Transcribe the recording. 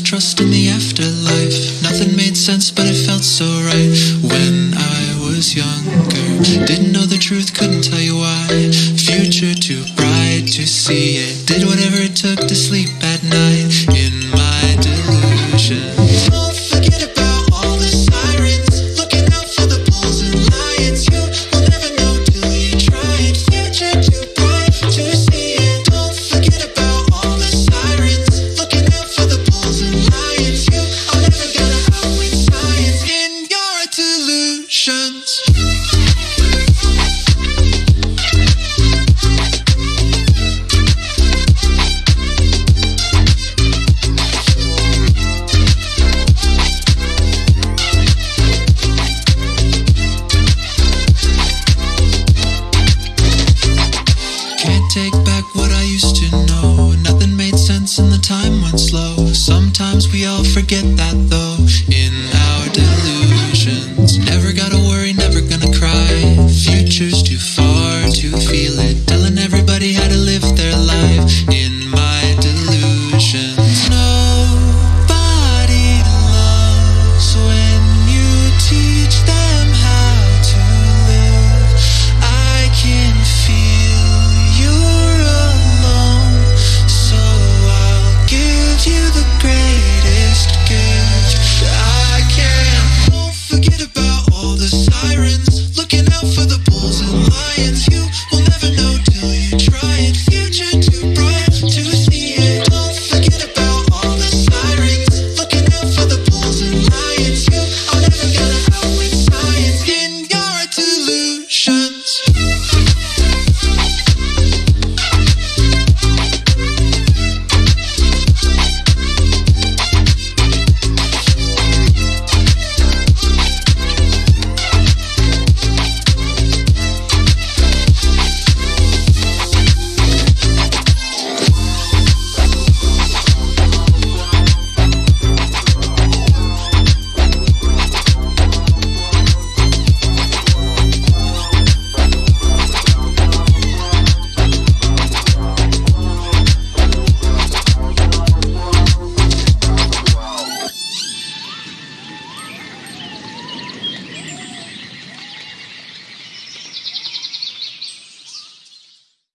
trust in the afterlife. Nothing made sense, but it felt so right when I was younger. Didn't know the truth, couldn't tell you why. Future too bright to see it. Did whatever it took to sleep take back what I used to know. Nothing made sense and the time went slow. Sometimes we all forget that though. In